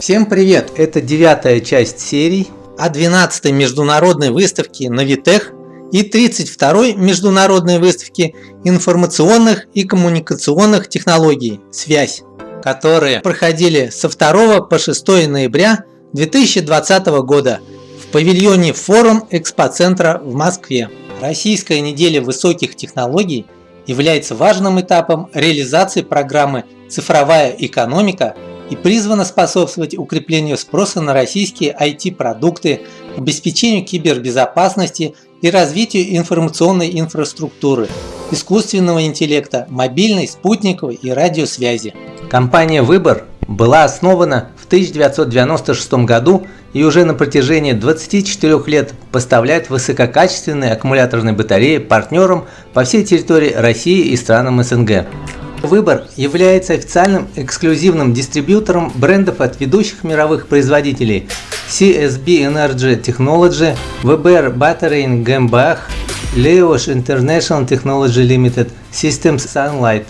Всем привет! Это девятая часть серий о 12-й международной выставке Навитех и 32-й международной выставке информационных и коммуникационных технологий «Связь», которые проходили со 2 по 6 ноября 2020 года в павильоне Форум Экспоцентра в Москве. Российская неделя высоких технологий является важным этапом реализации программы «Цифровая экономика» и призвана способствовать укреплению спроса на российские IT-продукты, обеспечению кибербезопасности и развитию информационной инфраструктуры, искусственного интеллекта, мобильной, спутниковой и радиосвязи. Компания «Выбор» была основана в 1996 году и уже на протяжении 24 лет поставляет высококачественные аккумуляторные батареи партнерам по всей территории России и странам СНГ. Выбор является официальным эксклюзивным дистрибьютором брендов от ведущих мировых производителей CSB Energy Technology, VBR Battery GmbH, Leosh International Technology Limited, Systems Sunlight.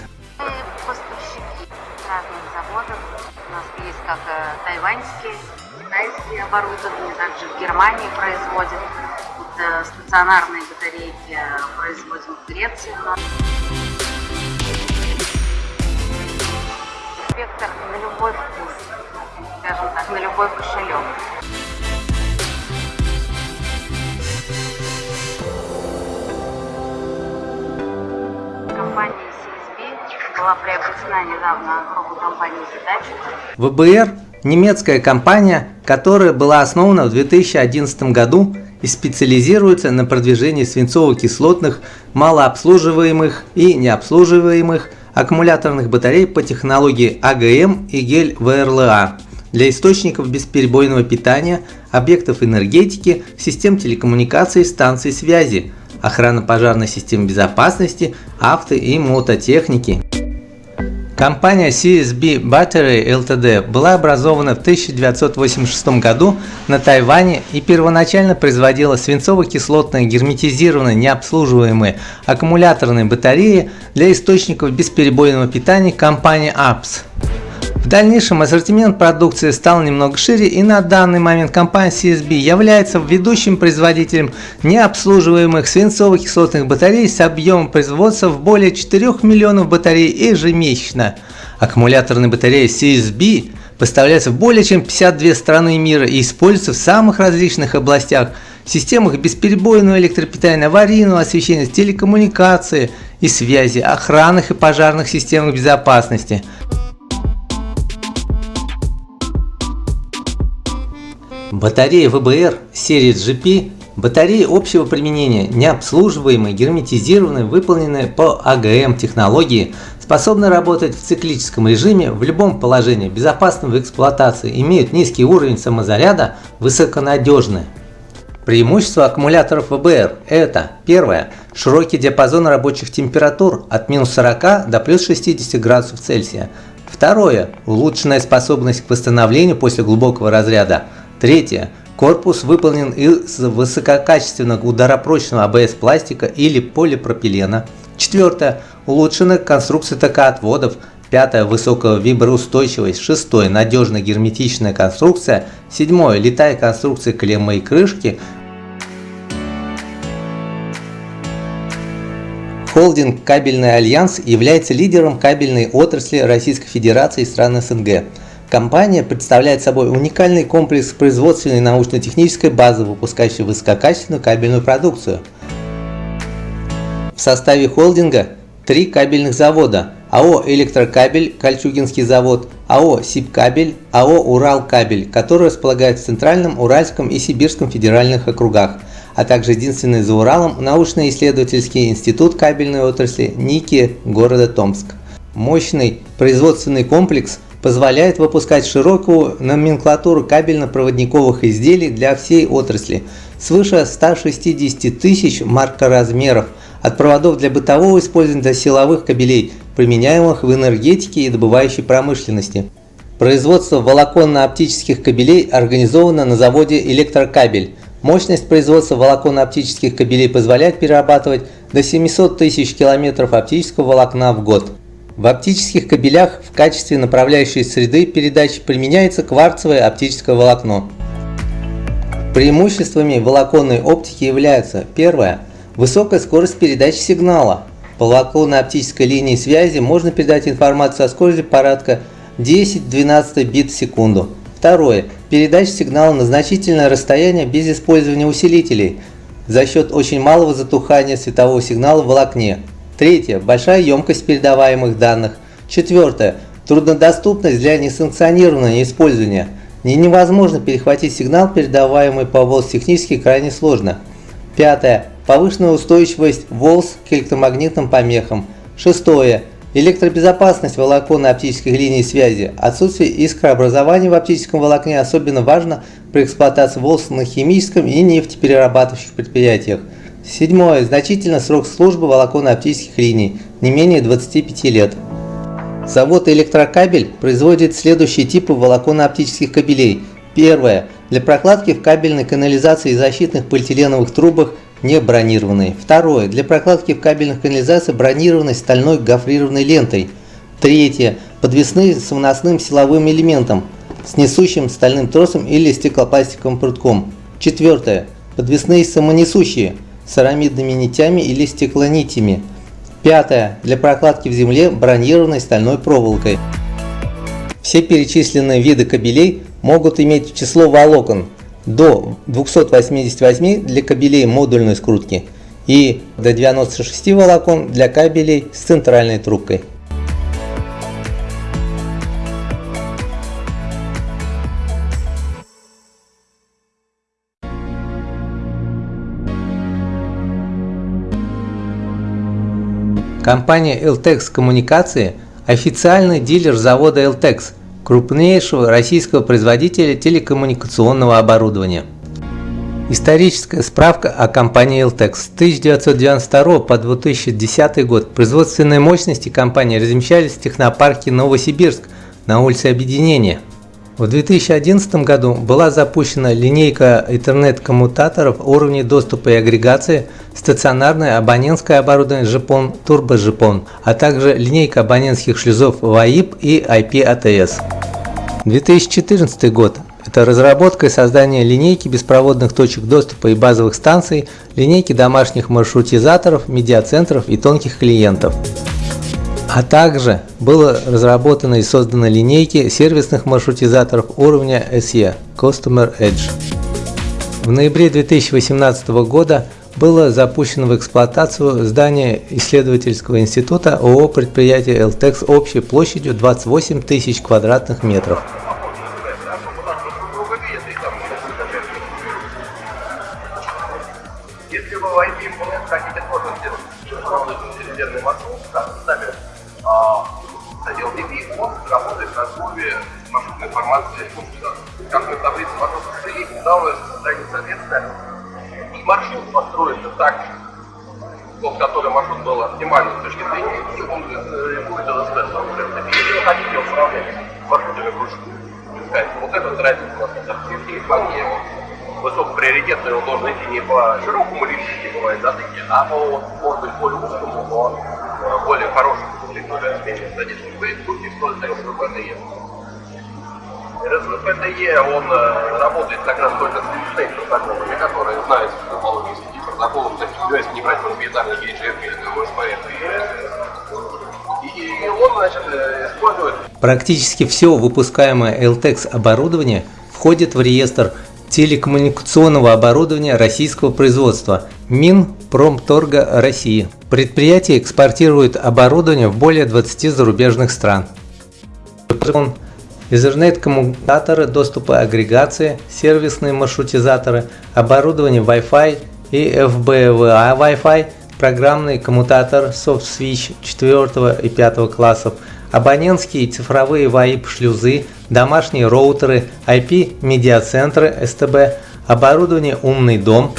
оборудование, также в Германии производят. Это стационарные батарейки производим в Греции. Спектр на любой вкус, скажем так, на любой кошелек. Компания CSB была приобретена недавно группой компании Hitachi. ВБР – немецкая компания, которая была основана в 2011 году и специализируется на продвижении свинцово-кислотных, малообслуживаемых и необслуживаемых аккумуляторных батарей по технологии АГМ и гель-ВРЛА для источников бесперебойного питания, объектов энергетики, систем телекоммуникаций, станций связи, охрана пожарной системы безопасности, авто и мототехники. Компания CSB Battery Ltd. была образована в 1986 году на Тайване и первоначально производила свинцово-кислотные герметизированные необслуживаемые аккумуляторные батареи для источников бесперебойного питания компании APS. В дальнейшем ассортимент продукции стал немного шире и на данный момент компания CSB является ведущим производителем необслуживаемых свинцово-кислотных батарей с объемом производства в более 4 миллионов батарей ежемесячно. Аккумуляторные батареи CSB поставляются в более чем 52 страны мира и используются в самых различных областях – системах бесперебойного электропитания, аварийного освещения, телекоммуникации и связи, охранных и пожарных системах безопасности – Батареи ВБР серии GP – батареи общего применения, необслуживаемые, герметизированные, выполненные по АГМ технологии, способны работать в циклическом режиме в любом положении, безопасны в эксплуатации, имеют низкий уровень самозаряда, высоконадежны. Преимущество аккумуляторов ВБР – это первое – широкий диапазон рабочих температур от минус 40 до плюс 60 градусов Цельсия. Второе – улучшенная способность к восстановлению после глубокого разряда – Третье. Корпус выполнен из высококачественного ударопрочного АБС пластика или полипропилена. Четвертое. Улучшена конструкция ТК-отводов. Пятое. Высокая виброустойчивость. Шестое. Надежная герметичная конструкция. Седьмое. Летая конструкция клеммы и крышки. Холдинг «Кабельный альянс» является лидером кабельной отрасли Российской Федерации и стран СНГ. Компания представляет собой уникальный комплекс производственной научно-технической базы, выпускающей высококачественную кабельную продукцию. В составе холдинга три кабельных завода АО «Электрокабель», Кольчугинский завод, АО «Сибкабель», АО «Уралкабель», которые располагают в Центральном, Уральском и Сибирском федеральных округах, а также единственный за Уралом научно-исследовательский институт кабельной отрасли НИКИ города Томск. Мощный производственный комплекс – позволяет выпускать широкую номенклатуру кабельно-проводниковых изделий для всей отрасли, свыше 160 тысяч маркоразмеров, от проводов для бытового использования до силовых кабелей, применяемых в энергетике и добывающей промышленности. Производство волоконно-оптических кабелей организовано на заводе «Электрокабель». Мощность производства волоконно-оптических кабелей позволяет перерабатывать до 700 тысяч километров оптического волокна в год. В оптических кабелях в качестве направляющей среды передачи применяется кварцевое оптическое волокно. Преимуществами волоконной оптики являются первое – высокая скорость передачи сигнала. По волоконной оптической линии связи можно передать информацию со скоростью порядка 10-12 бит в секунду. Второе – передача сигнала на значительное расстояние без использования усилителей за счет очень малого затухания светового сигнала в волокне. Третье – большая емкость передаваемых данных. Четвертое – труднодоступность для несанкционированного использования. Не невозможно перехватить сигнал, передаваемый по волс технически крайне сложно. Пятое – повышенная устойчивость волс к электромагнитным помехам. Шестое – электробезопасность волоконной оптических линий связи. Отсутствие искрообразования в оптическом волокне особенно важно при эксплуатации волс на химическом и нефтеперерабатывающих предприятиях. Седьмое. Значительно срок службы волоконно-оптических линий, не менее 25 лет. Завод «Электрокабель» производит следующие типы волоконно-оптических кабелей. Первое. Для прокладки в кабельной канализации и защитных полиэтиленовых трубах не бронированные. Второе. Для прокладки в кабельных канализациях бронированной стальной гофрированной лентой. Третье. Подвесные с выносным силовым элементом, с несущим стальным тросом или стеклопластиковым прутком. Четвертое. Подвесные самонесущие с нитями или стеклонитями. Пятое. Для прокладки в земле бронированной стальной проволокой. Все перечисленные виды кабелей могут иметь число волокон до 288 для кабелей модульной скрутки и до 96 волокон для кабелей с центральной трубкой. Компания Eltex Коммуникации – официальный дилер завода Eltex, крупнейшего российского производителя телекоммуникационного оборудования. Историческая справка о компании Eltex. С 1992 по 2010 год производственные мощности компании размещались в технопарке Новосибирск на улице Объединения. В 2011 году была запущена линейка интернет-коммутаторов уровней доступа и агрегации, стационарное абонентское оборудование JPON, турбо-JPON, а также линейка абонентских шлюзов WAIP и IP-ATS. 2014 год – это разработка и создание линейки беспроводных точек доступа и базовых станций, линейки домашних маршрутизаторов, медиацентров и тонких клиентов. А также было разработано и создано линейки сервисных маршрутизаторов уровня SE Customer Edge. В ноябре 2018 года было запущено в эксплуатацию здание исследовательского института ООО предприятие LTEX общей площадью 28 тысяч квадратных метров. Маршрутной информации Как мы в таблице маршрута стоит, недавно состояние соответственно. И маршрут построен так, тот, который маршрут был оптимальным с точки зрения, и он будет ЛСП. Если вы хотите управлять маршрутами кружки, вот этот разница у нас на артефе, вполне высокоприоритетный, он должен идти не по широкому линии, бывает затыки, а по, может быть, более узкому, но более хорошему технологию изменения задержки будет что остается в ПТЕ. РСВПТЕ, он э, работает как раз только с стейт протоколами, которые знают топологии сети протоколов, то есть не брать проприетарный GHF или ОСПФ и он, значит, э, использует... Практически все выпускаемое LTEX оборудование входит в реестр телекоммуникационного оборудования российского производства Минпромторга России. Предприятие экспортирует оборудование в более 20 зарубежных стран. Ethernet-коммутаторы доступа агрегации, сервисные маршрутизаторы, оборудование Wi-Fi и FBVA Wi-Fi, программный коммутатор SoftSwitch 4 и 5 классов – абонентские цифровые VoIP-шлюзы, домашние роутеры, IP-медиацентры СТБ, оборудование «Умный дом».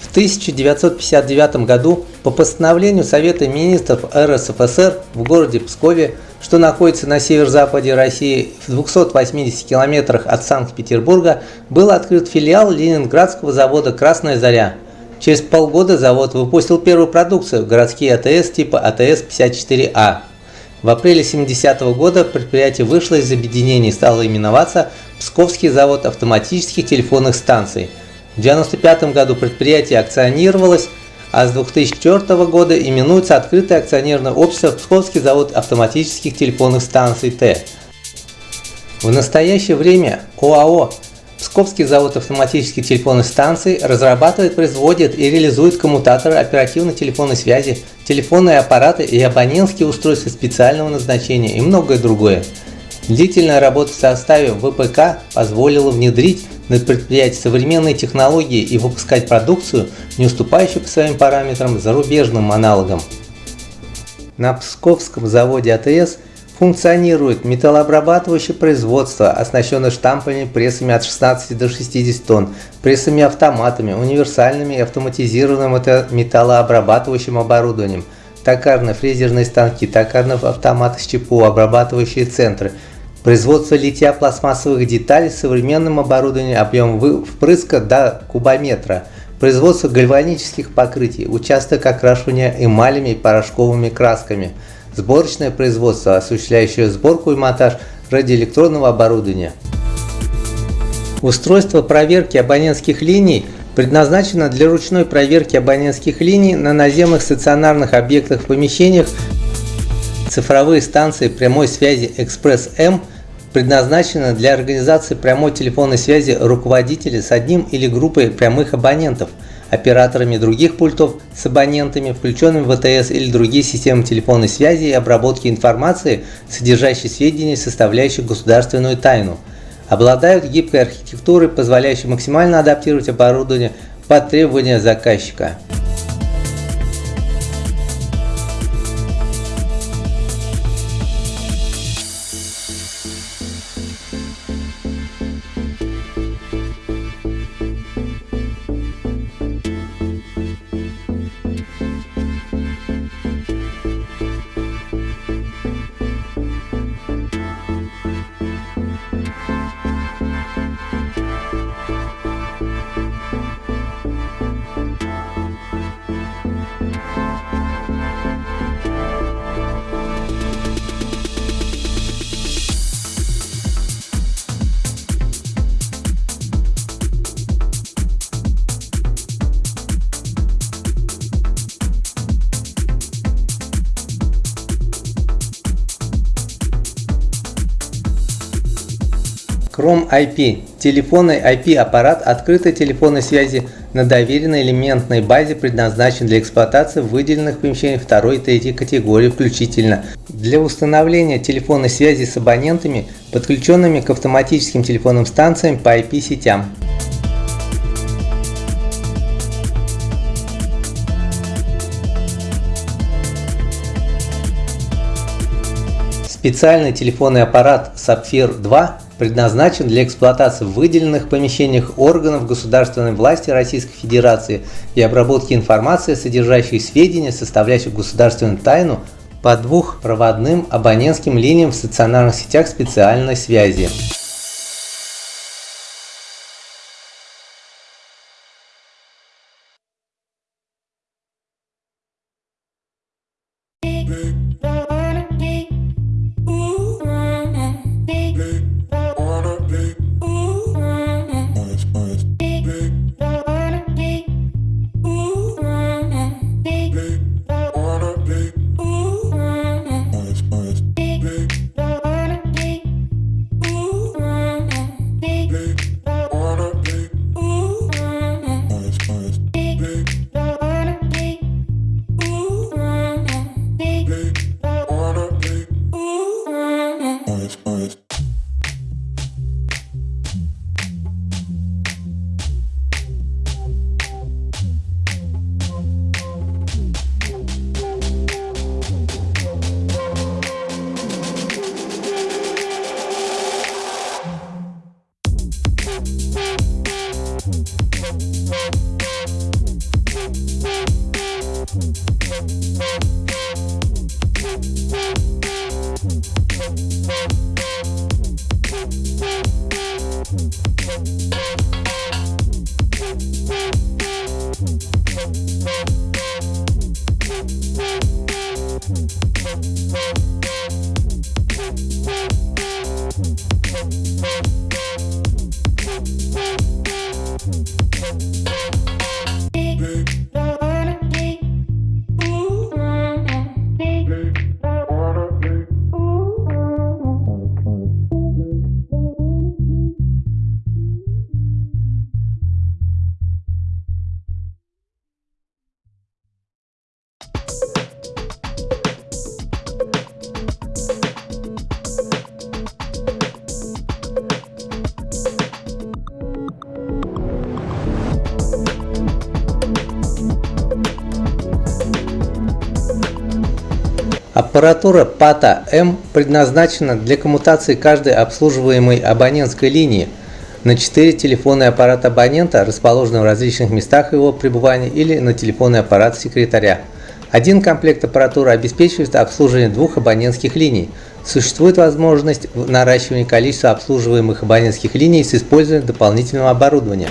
В 1959 году по постановлению Совета министров РСФСР в городе Пскове, что находится на северо-западе России в 280 километрах от Санкт-Петербурга, был открыт филиал Ленинградского завода «Красная заря», Через полгода завод выпустил первую продукцию – городские АТС типа АТС-54А. В апреле 70 -го года предприятие вышло из объединения и стало именоваться Псковский завод автоматических телефонных станций. В 1995 году предприятие акционировалось, а с 2004 года именуется Открытое акционерное общество Псковский завод автоматических телефонных станций Т. В настоящее время ОАО Псковский завод автоматических телефонных станций разрабатывает, производит и реализует коммутаторы оперативной телефонной связи, телефонные аппараты и абонентские устройства специального назначения и многое другое. Длительная работа в составе ВПК позволила внедрить на предприятии современные технологии и выпускать продукцию, не уступающую по своим параметрам зарубежным аналогам. На Псковском заводе АТС – Функционирует металлообрабатывающее производство, оснащенное штампами, прессами от 16 до 60 тонн, прессами-автоматами, универсальными и автоматизированным металлообрабатывающим оборудованием, токарно-фрезерные станки, токарные автоматы с ЧПУ, обрабатывающие центры, производство литья пластмассовых деталей с современным оборудованием объем впрыска до кубометра, производство гальванических покрытий, участок окрашивания эмалями и порошковыми красками – сборочное производство, осуществляющее сборку и монтаж радиоэлектронного оборудования. Устройство проверки абонентских линий предназначено для ручной проверки абонентских линий на наземных стационарных объектах в помещениях. Цифровые станции прямой связи Экспресс-М предназначены для организации прямой телефонной связи руководителя с одним или группой прямых абонентов – операторами других пультов с абонентами, включенными в ВТС или другие системы телефонной связи и обработки информации, содержащей сведения, составляющие государственную тайну. Обладают гибкой архитектурой, позволяющей максимально адаптировать оборудование под требования заказчика. Chrome IP – телефонный IP-аппарат открытой телефонной связи на доверенной элементной базе предназначен для эксплуатации в выделенных помещениях второй и третьей категории включительно. Для установления телефонной связи с абонентами, подключенными к автоматическим телефонным станциям по IP-сетям. Специальный телефонный аппарат Sapphire 2 предназначен для эксплуатации в выделенных помещениях органов государственной власти Российской Федерации и обработки информации, содержащей сведения, составляющих государственную тайну, по двухпроводным абонентским линиям в стационарных сетях специальной связи. Аппаратура PATA-M предназначена для коммутации каждой обслуживаемой абонентской линии на 4 телефонный аппарат абонента, расположенный в различных местах его пребывания или на телефонный аппарат секретаря. Один комплект аппаратуры обеспечивает обслуживание двух абонентских линий. Существует возможность наращивания количества обслуживаемых абонентских линий с использованием дополнительного оборудования.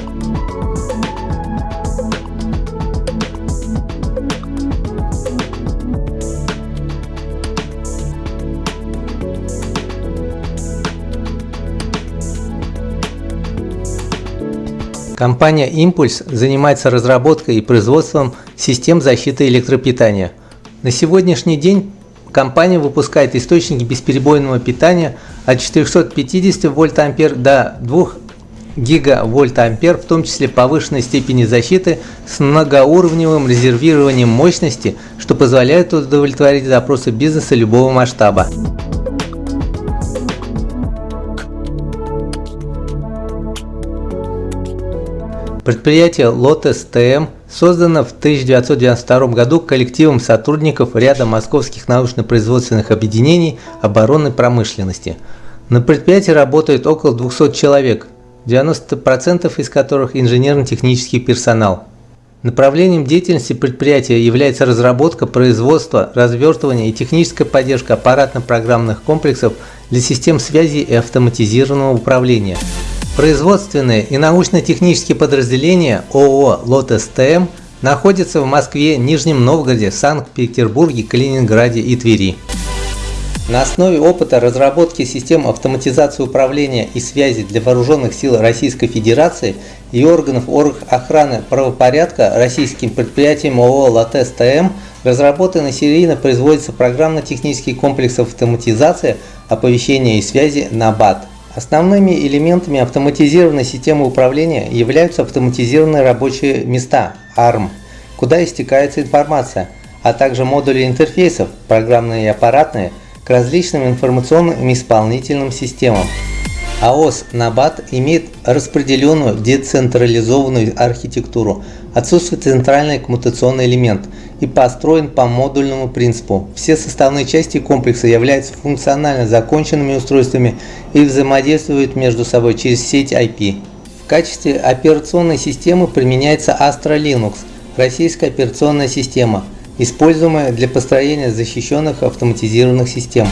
Компания Impulse занимается разработкой и производством систем защиты электропитания. На сегодняшний день компания выпускает источники бесперебойного питания от 450 вольт-ампер до 2 гигавольт-ампер, в том числе повышенной степени защиты с многоуровневым резервированием мощности, что позволяет удовлетворить запросы бизнеса любого масштаба. Предприятие Lotus TM создано в 1992 году коллективом сотрудников ряда московских научно-производственных объединений оборонной промышленности. На предприятии работает около 200 человек, 90% из которых инженерно-технический персонал. Направлением деятельности предприятия является разработка, производство, развертывание и техническая поддержка аппаратно-программных комплексов для систем связи и автоматизированного управления. Производственные и научно-технические подразделения ООО «Лотос ТМ» находятся в Москве, Нижнем Новгороде, Санкт-Петербурге, Калининграде и Твери. На основе опыта разработки систем автоматизации управления и связи для вооруженных сил Российской Федерации и органов охраны правопорядка российским предприятием ООО «Латес ТМ» разработан и серийно производится программно-технический комплекс автоматизации оповещения и связи «НАБАТ». Основными элементами автоматизированной системы управления являются автоматизированные рабочие места ARM, куда истекается информация, а также модули интерфейсов, программные и аппаратные, к различным информационным и исполнительным системам. АОС NABAT имеет распределенную децентрализованную архитектуру, отсутствует центральный коммутационный элемент и построен по модульному принципу. Все составные части комплекса являются функционально законченными устройствами и взаимодействуют между собой через сеть IP. В качестве операционной системы применяется Astra Linux, российская операционная система, используемая для построения защищенных автоматизированных систем.